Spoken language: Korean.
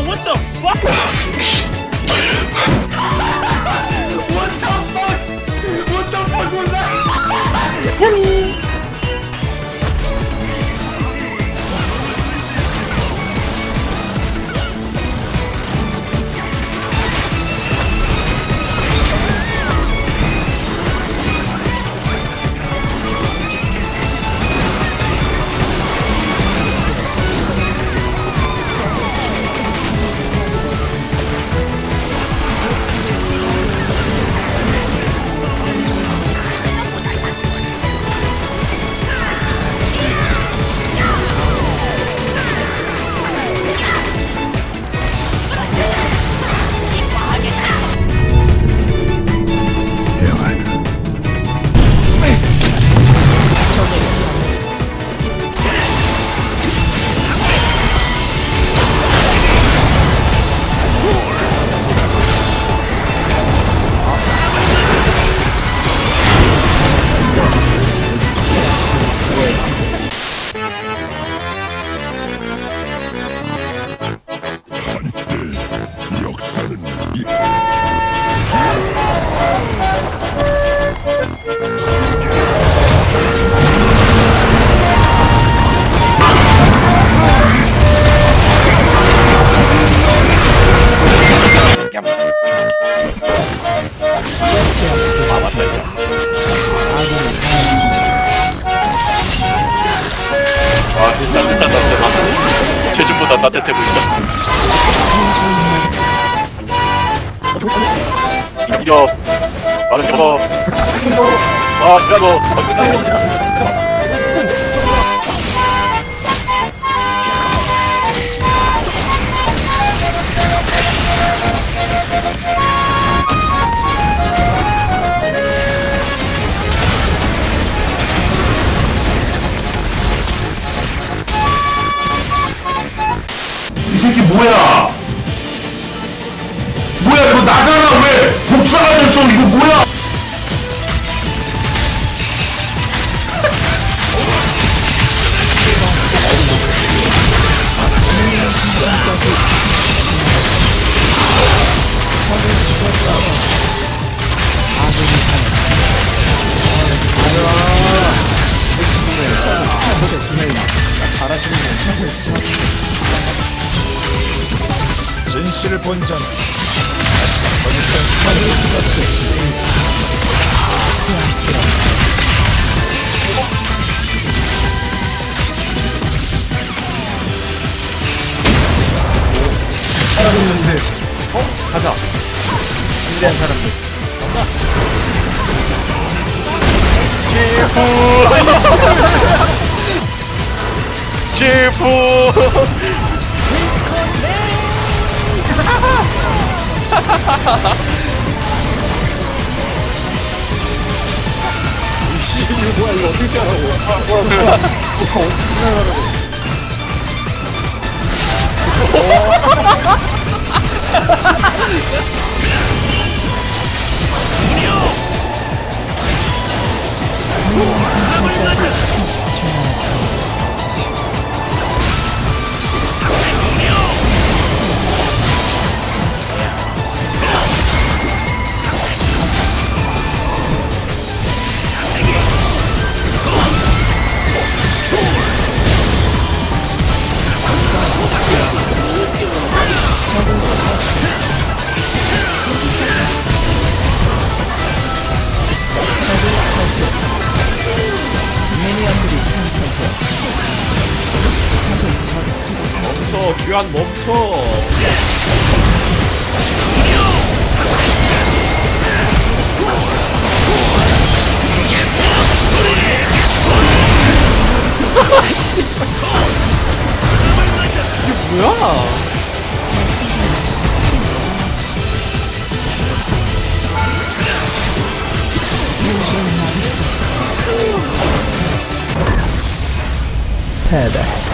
What the fuck? 따뜻해 보인다 이겨 말은 저거 아 이라 뭐야? 뭐야 이거 나잖아 왜 복사가 됐어 이거 뭐야? 진실을 본전 가자. 준비한 사람들. 지푸 이거 뭐야 이거 어떻게 하라고 아 뭐야 뭐야 뭐야 어떻게 하라고 멈춰 귀환 멈춰 هذا.